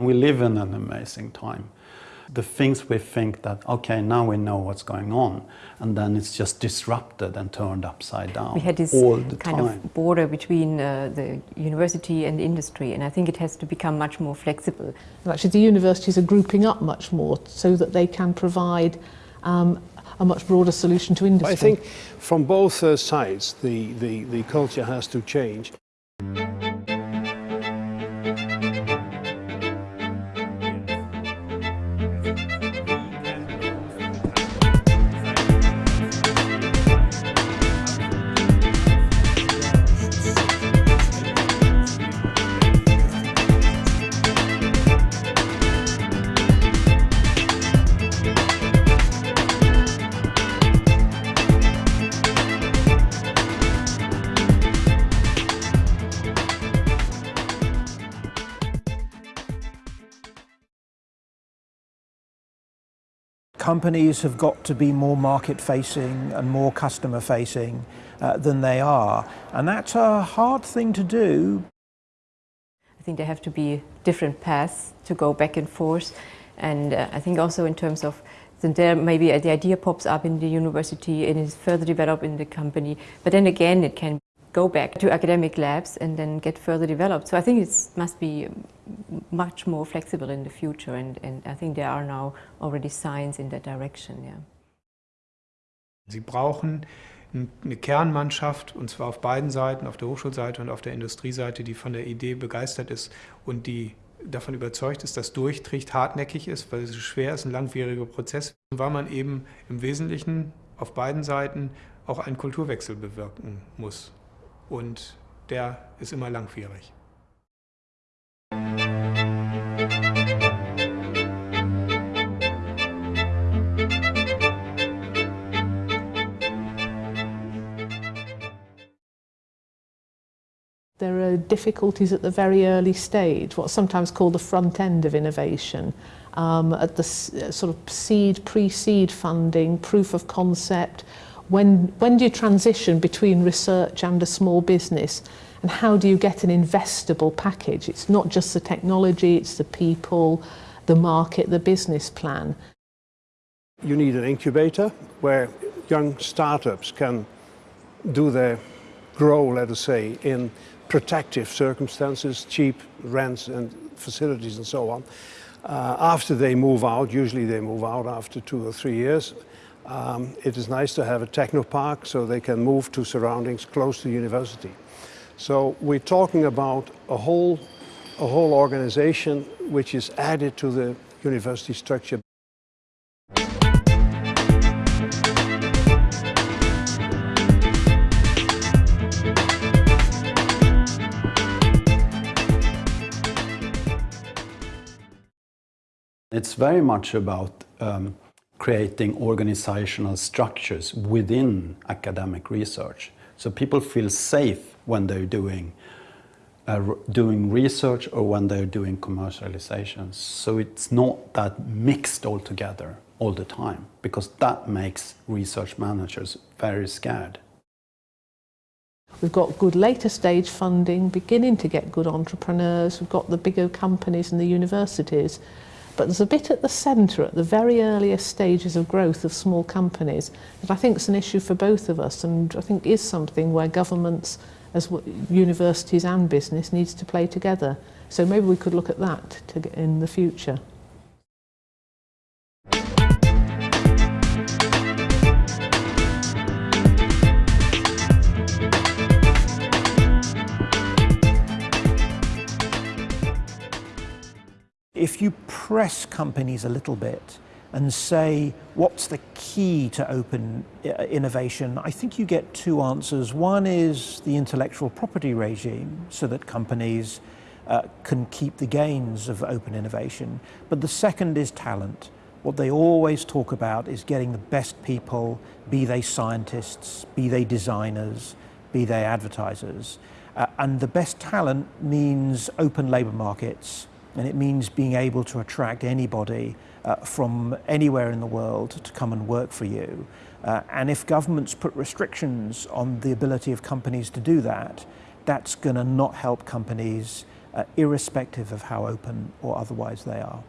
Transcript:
We live in an amazing time. The things we think that, okay, now we know what's going on, and then it's just disrupted and turned upside down We had this all kind time. of border between uh, the university and industry, and I think it has to become much more flexible. And Actually, the universities are grouping up much more so that they can provide um, a much broader solution to industry. I think from both uh, sides, the, the, the culture has to change. Companies have got to be more market facing and more customer facing uh, than they are. And that's a hard thing to do. I think there have to be different paths to go back and forth, and uh, I think also in terms of then there maybe the idea pops up in the university and is further developed in the company, but then again it can go back to academic labs and then get further developed. So I think it must be much more flexible in the future and, and I think there are now already signs in that direction. Yeah. Sie brauchen eine Kernmannschaft, und zwar auf beiden Seiten, auf der Hochschulseite und auf der Industrieseite, die von der Idee begeistert ist und die davon überzeugt ist, dass durchträgt, hartnäckig ist, weil es schwer ist, ein langwieriger Prozess, weil man eben im Wesentlichen auf beiden Seiten auch einen Kulturwechsel bewirken muss. Und der ist immer langwierig. There are difficulties at the very early stage, what's sometimes called the front end of innovation, um, at the s- sort of seed, pre-seed funding, proof of concept. When, when do you transition between research and a small business? And how do you get an investable package? It's not just the technology, it's the people, the market, the business plan. You need an incubator where young startups can do their grow, let us say, in protective circumstances, cheap rents and facilities and so on. Uh, after they move out, usually they move out after two or three years, um, it is nice to have a technopark so they can move to surroundings close to university. So we're talking about a whole, a whole organization which is added to the university structure. It's very much about um, creating organizational structures within academic research. So people feel safe when they're doing, uh, doing research or when they're doing commercializations. So it's not that mixed all together all the time, because that makes research managers very scared. We've got good later stage funding, beginning to get good entrepreneurs. We've got the bigger companies and the universities. But there's a bit at the centre, at the very earliest stages of growth of small companies, that I think is an issue for both of us and I think is something where governments, as universities and business, needs to play together. So maybe we could look at that to, in the future. If you press companies a little bit and say, what's the key to open uh, innovation, I think you get two answers. One is the intellectual property regime, so that companies uh, can keep the gains of open innovation. But the second is talent. What they always talk about is getting the best people, be they scientists, be they designers, be they advertisers. Uh, and the best talent means open labour markets, and it means being able to attract anybody uh, from anywhere in the world to come and work for you. Uh, and if governments put restrictions on the ability of companies to do that, that's going to not help companies uh, irrespective of how open or otherwise they are.